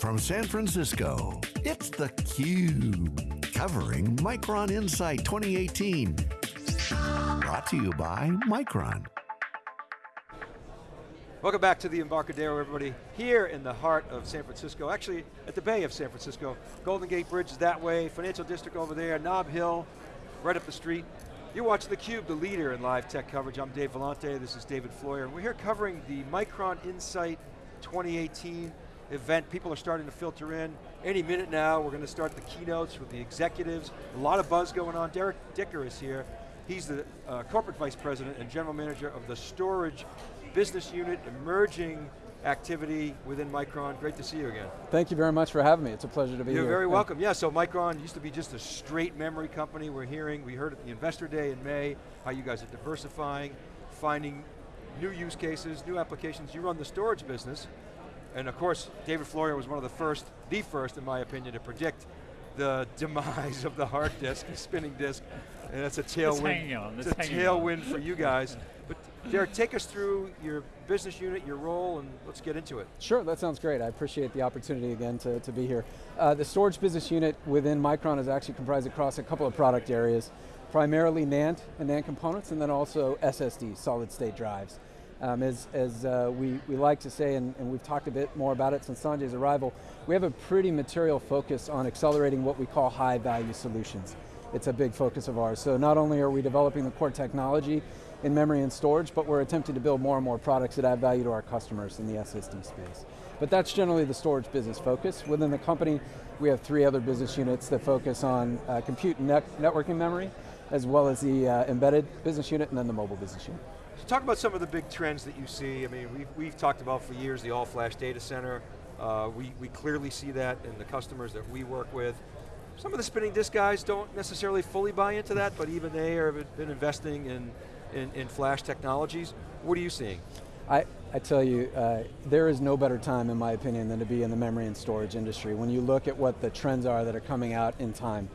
from San Francisco, it's theCUBE, covering Micron Insight 2018. Brought to you by Micron. Welcome back to the Embarcadero, everybody. Here in the heart of San Francisco, actually at the Bay of San Francisco. Golden Gate Bridge is that way, Financial District over there, Nob Hill, right up the street. You're watching theCUBE, the leader in live tech coverage. I'm Dave Vellante, this is David Floyer, we're here covering the Micron Insight 2018 event. People are starting to filter in. Any minute now, we're going to start the keynotes with the executives. A lot of buzz going on. Derek Dicker is here. He's the uh, corporate vice president and general manager of the storage business unit, emerging activity within Micron. Great to see you again. Thank you very much for having me. It's a pleasure to be You're here. You're very welcome. Yeah, so Micron used to be just a straight memory company. We're hearing, we heard at the Investor Day in May, how you guys are diversifying, finding new use cases, new applications. You run the storage business, and of course, David Floyer was one of the first, the first in my opinion, to predict the demise of the hard disk, the spinning disk, and that's a tailwind. It's, it's a tailwind for you guys. But Derek, take us through your business unit, your role, and let's get into it. Sure, that sounds great. I appreciate the opportunity again to, to be here. Uh, the storage business unit within Micron is actually comprised across a couple of product areas, primarily NAND and NAND components, and then also SSD, solid state drives. Um, as as uh, we, we like to say, and, and we've talked a bit more about it since Sanjay's arrival, we have a pretty material focus on accelerating what we call high value solutions. It's a big focus of ours. So not only are we developing the core technology in memory and storage, but we're attempting to build more and more products that add value to our customers in the SSD space. But that's generally the storage business focus. Within the company, we have three other business units that focus on uh, compute and net networking memory, as well as the uh, embedded business unit and then the mobile business unit. So talk about some of the big trends that you see. I mean, we've, we've talked about for years the all-flash data center. Uh, we, we clearly see that in the customers that we work with. Some of the spinning disk guys don't necessarily fully buy into that, but even they have been investing in in, in flash technologies. What are you seeing? I, I tell you, uh, there is no better time in my opinion than to be in the memory and storage industry. When you look at what the trends are that are coming out in time.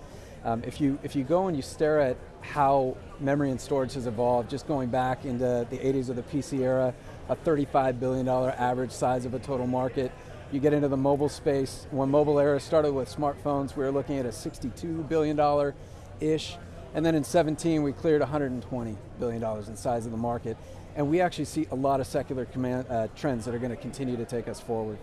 Um, if, you, if you go and you stare at how memory and storage has evolved, just going back into the 80s of the PC era, a $35 billion average size of a total market. You get into the mobile space, when mobile era started with smartphones, we were looking at a $62 billion-ish and then in 17, we cleared $120 billion in size of the market. And we actually see a lot of secular command, uh, trends that are going to continue to take us forward.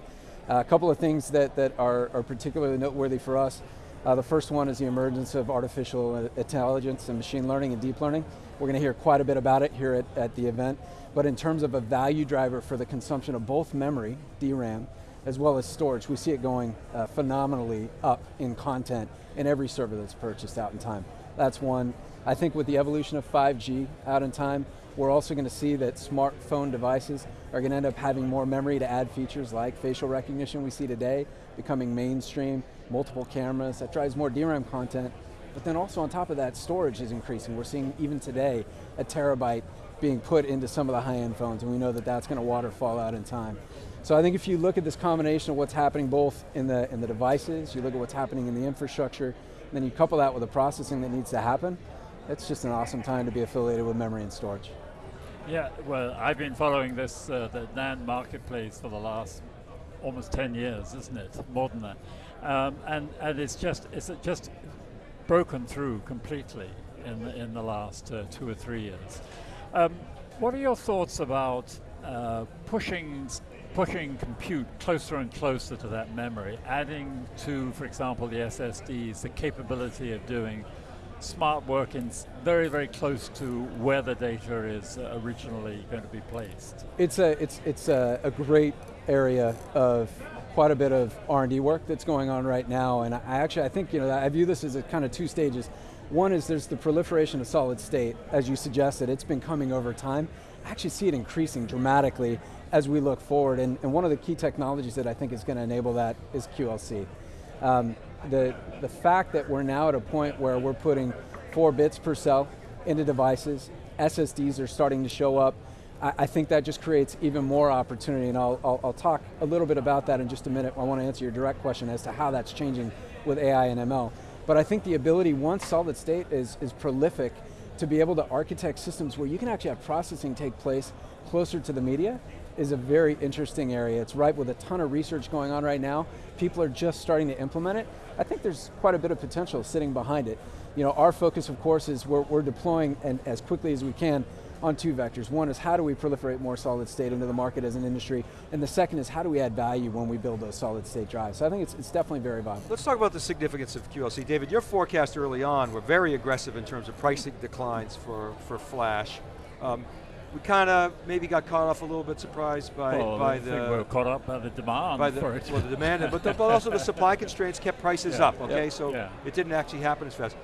Uh, a couple of things that, that are, are particularly noteworthy for us. Uh, the first one is the emergence of artificial intelligence and machine learning and deep learning. We're going to hear quite a bit about it here at, at the event. But in terms of a value driver for the consumption of both memory, DRAM, as well as storage, we see it going uh, phenomenally up in content in every server that's purchased out in time. That's one. I think with the evolution of 5G out in time, we're also going to see that smartphone devices are going to end up having more memory to add features like facial recognition we see today, becoming mainstream, multiple cameras, that drives more DRAM content. But then also on top of that, storage is increasing. We're seeing even today, a terabyte being put into some of the high-end phones, and we know that that's going to waterfall out in time. So I think if you look at this combination of what's happening both in the, in the devices, you look at what's happening in the infrastructure, then you couple that with the processing that needs to happen, it's just an awesome time to be affiliated with memory and storage. Yeah, well, I've been following this, uh, the NAND marketplace for the last almost 10 years, isn't it? More than that. Um, and, and it's just, it's just broken through completely in the, in the last uh, two or three years. Um, what are your thoughts about uh, pushing pushing compute closer and closer to that memory, adding to, for example, the SSDs, the capability of doing smart work in very, very close to where the data is originally going to be placed. It's a, it's, it's a, a great area of quite a bit of R&D work that's going on right now, and I actually, I think, you know, I view this as a kind of two stages. One is there's the proliferation of solid state, as you suggested, it's been coming over time. I actually see it increasing dramatically as we look forward, and, and one of the key technologies that I think is going to enable that is QLC. Um, the, the fact that we're now at a point where we're putting four bits per cell into devices, SSDs are starting to show up, I, I think that just creates even more opportunity, and I'll, I'll, I'll talk a little bit about that in just a minute. I want to answer your direct question as to how that's changing with AI and ML. But I think the ability, once solid state is, is prolific, to be able to architect systems where you can actually have processing take place closer to the media, is a very interesting area. It's ripe with a ton of research going on right now. People are just starting to implement it. I think there's quite a bit of potential sitting behind it. You know, our focus, of course, is we're, we're deploying and as quickly as we can on two vectors. One is how do we proliferate more solid state into the market as an industry, and the second is how do we add value when we build those solid state drives. So I think it's, it's definitely very viable. Let's talk about the significance of QLC. David, your forecast early on were very aggressive in terms of pricing declines for, for flash. Um, we kind of maybe got caught off a little bit surprised by, well, by the we're caught up by the demand by the, for it. well, the demand, but, the, but also the supply constraints kept prices Yeah. up. Okay, Yeah. so Yeah. it didn't actually happen as fast.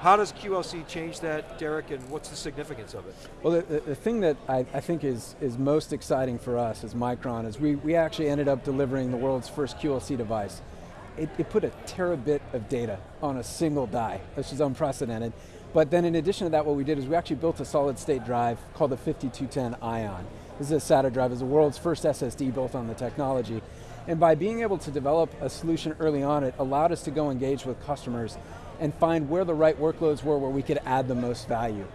How does QLC change that, Derek, and what's the significance of it? Well, the, the, the thing that I, I think is, is most exciting for us as Micron is we, we actually ended up delivering the world's first QLC device. It, it put a terabit of data on a single die, which is unprecedented. But then in addition to that, what we did is we actually built a solid state drive called the 5210 Ion. This is a SATA drive, it's the world's first SSD built on the technology. And by being able to develop a solution early on, it allowed us to go engage with customers and find where the right workloads were where we could add the most value.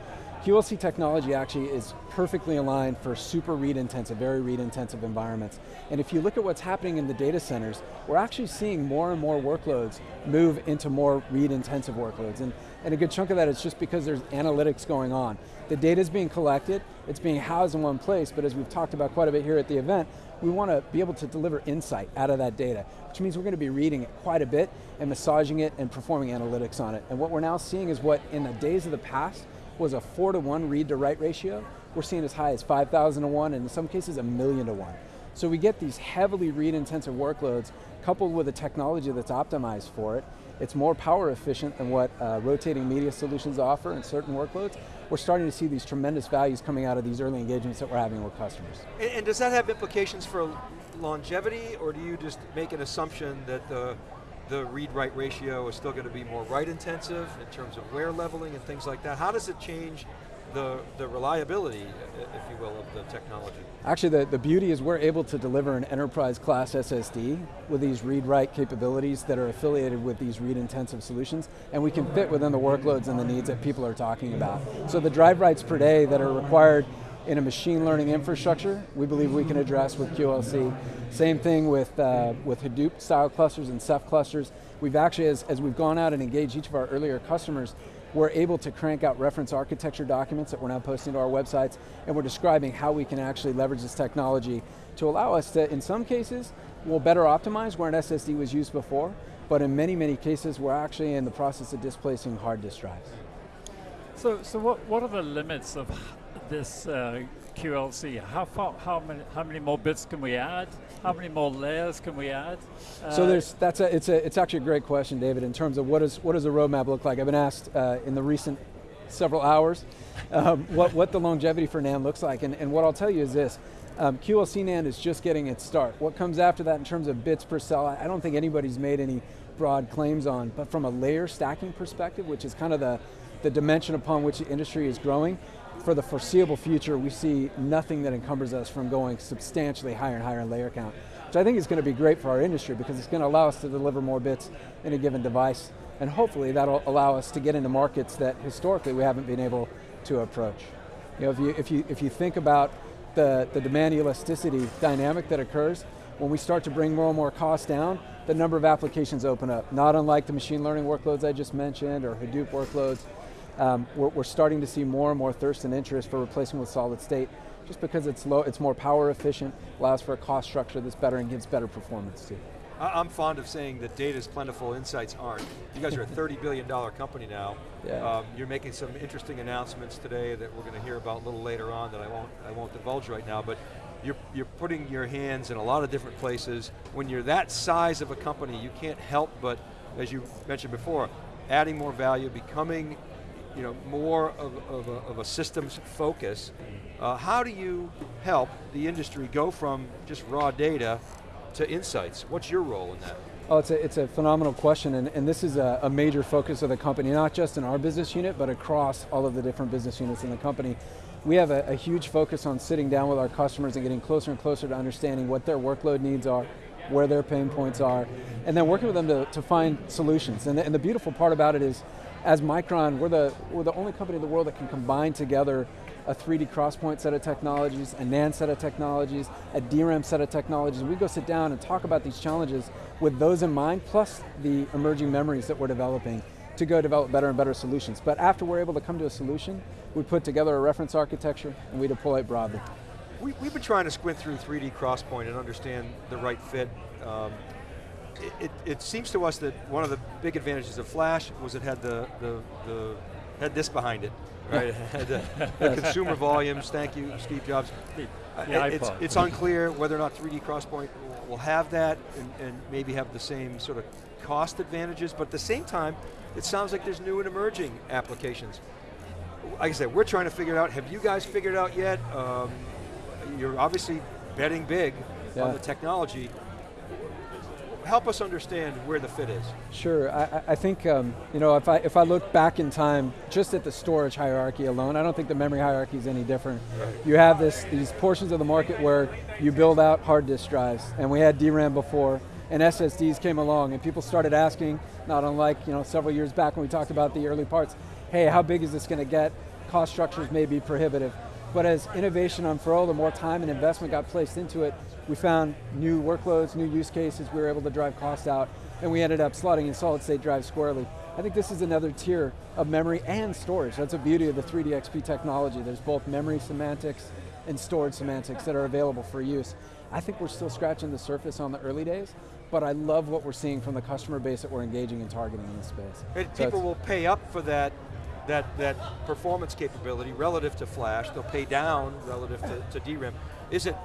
QLC technology actually is perfectly aligned for super read intensive, very read intensive environments. And if you look at what's happening in the data centers, we're actually seeing more and more workloads move into more read intensive workloads. And, and a good chunk of that is just because there's analytics going on. The data is being collected, it's being housed in one place, but as we've talked about quite a bit here at the event, we want to be able to deliver insight out of that data, which means we're going to be reading it quite a bit and massaging it and performing analytics on it. And what we're now seeing is what in the days of the past was a four to one read to write ratio, we're seeing as high as 5,000 to one, and in some cases a million to one. So we get these heavily read intensive workloads coupled with a technology that's optimized for it. It's more power efficient than what uh, rotating media solutions offer in certain workloads. We're starting to see these tremendous values coming out of these early engagements that we're having with customers. And, and does that have implications for longevity, or do you just make an assumption that the the read-write ratio is still going to be more write intensive in terms of wear leveling and things like that? How does it change the, the reliability, if you will, of the technology? Actually, the, the beauty is we're able to deliver an enterprise class SSD with these read-write capabilities that are affiliated with these read-intensive solutions, and we can fit within the workloads and the needs that people are talking about. So the drive writes per day that are required in a machine learning infrastructure, we believe we can address with QLC. Same thing with, uh, with Hadoop style clusters and Ceph clusters. We've actually, as, as we've gone out and engaged each of our earlier customers, we're able to crank out reference architecture documents that we're now posting to our websites, and we're describing how we can actually leverage this technology to allow us to, in some cases, we'll better optimize where an SSD was used before, but in many, many cases, we're actually in the process of displacing hard disk drives. So, so what, what are the limits of this uh, QLC? How far, how many, how many more bits can we add? How many more layers can we add? So Uh, there's, that's a, it's, a, it's actually a great question, David, in terms of what, is, what does the roadmap look like? I've been asked uh, in the recent several hours um, what, what the longevity for NAND looks like, and, and what I'll tell you is this, um, QLC NAND is just getting its start. What comes after that in terms of bits per cell, I I don't think anybody's made any broad claims on, but from a layer stacking perspective, which is kind of the, the dimension upon which the industry is growing, for the foreseeable future, we see nothing that encumbers us from going substantially higher and higher in layer count. Which I think is going to be great for our industry because it's going to allow us to deliver more bits in a given device, and hopefully that'll allow us to get into markets that historically we haven't been able to approach. You know, if you, if you, if you think about the, the demand elasticity dynamic that occurs, when we start to bring more and more costs down, the number of applications open up. Not unlike the machine learning workloads I just mentioned or Hadoop workloads, um, we're, we're starting to see more and more thirst and interest for replacing with solid state just because it's low, it's more power efficient, allows for a cost structure that's better and gives better performance too. I'm fond of saying that data is plentiful, insights aren't. You guys are a $30 billion company now. Yeah. Um, you're making some interesting announcements today that we're going to hear about a little later on that I won't, I won't divulge right now, but you're, you're putting your hands in a lot of different places. When you're that size of a company, you can't help but, as you mentioned before, adding more value, becoming you know, more of, of, a, of a systems focus. Uh, how do you help the industry go from just raw data to insights? What's your role in that? Oh, it's a, it's a phenomenal question, and, and this is a, a major focus of the company, not just in our business unit, but across all of the different business units in the company. We have a, a huge focus on sitting down with our customers and getting closer and closer to understanding what their workload needs are, where their pain points are, and then working with them to, to find solutions. And the, and the beautiful part about it is, as Micron, we're the, we're the only company in the world that can combine together a 3D crosspoint set of technologies, a NAND set of technologies, a DRAM set of technologies. We go sit down and talk about these challenges with those in mind, plus the emerging memories that we're developing to go develop better and better solutions. But after we're able to come to a solution, we put together a reference architecture and we deploy it broadly. We, have been trying to squint through 3D Crosspoint and understand the right fit. Um, it, it, seems to us that one of the big advantages of Flash was it had the, the, the had this behind it, right? had the, the consumer volumes, thank you, Steve Jobs. Uh, it's, it's, unclear whether or not 3D Crosspoint will have that and, and maybe have the same sort of cost advantages, but at the same time, it sounds like there's new and emerging applications. Like I said, we're trying to figure it out. Have you guys figured out yet? Um, you're obviously betting big yeah. on the technology. Help us understand where the fit is. Sure, I, I think um, you know if I if I look back in time, just at the storage hierarchy alone, I don't think the memory hierarchy is any different. Right. You have this these portions of the market where you build out hard disk drives, and we had DRAM before, and SSDs came along, and people started asking, not unlike you know several years back when we talked about the early parts, hey, how big is this going to get? Cost structures may be prohibitive. But as innovation unfurled and more time and investment got placed into it, we found new workloads, new use cases, we were able to drive costs out, and we ended up slotting in solid state drive squarely. I think this is another tier of memory and storage. That's the beauty of the 3DXP technology. There's both memory semantics and storage semantics that are available for use. I think we're still scratching the surface on the early days, but I love what we're seeing from the customer base that we're engaging and targeting in this space. And so people will pay up for that that, that performance capability relative to flash, they'll pay down relative to, to DRAM. Is it,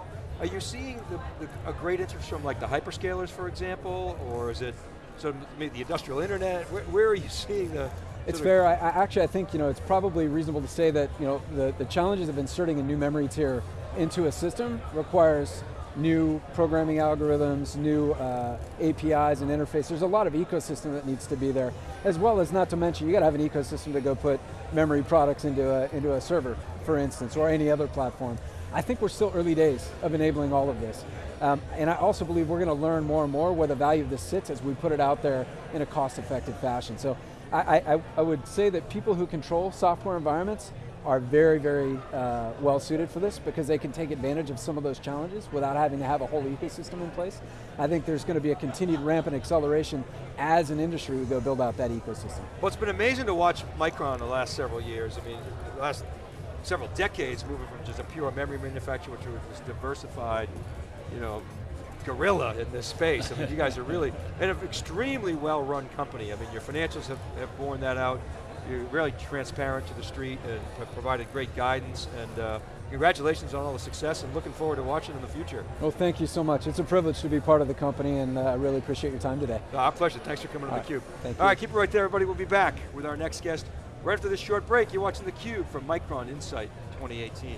are you seeing the, the, a great interest from like the hyperscalers, for example, or is it so maybe the industrial internet? Where, where are you seeing the, it's fair. I, I, actually, I think you know it's probably reasonable to say that you know the, the challenges of inserting a new memory tier into a system requires new programming algorithms, new uh, APIs and interface. There's a lot of ecosystem that needs to be there, as well as not to mention, you got to have an ecosystem to go put memory products into a, into a server, for instance, or any other platform. I think we're still early days of enabling all of this. Um, and I also believe we're going to learn more and more where the value of this sits as we put it out there in a cost-effective fashion. So I, I, I would say that people who control software environments are very, very uh, well suited for this because they can take advantage of some of those challenges without having to have a whole ecosystem in place. I think there's going to be a continued ramp and acceleration as an industry we go build out that ecosystem. Well, it's been amazing to watch Micron the last several years. I mean, the last several decades moving from just a pure memory manufacturer to this diversified, you know, gorilla in this space. I mean, you guys are really, and an extremely well-run company. I mean, your financials have, have borne that out you're really transparent to the street and have provided great guidance and uh, congratulations on all the success and looking forward to watching in the future. Well, thank you so much. It's a privilege to be part of the company and uh, I really appreciate your time today. Uh, our pleasure, thanks for coming all on theCUBE. Thank you. all right, keep it right there everybody. We'll be back with our next guest right after this short break. You're watching theCUBE from Micron Insight 2018.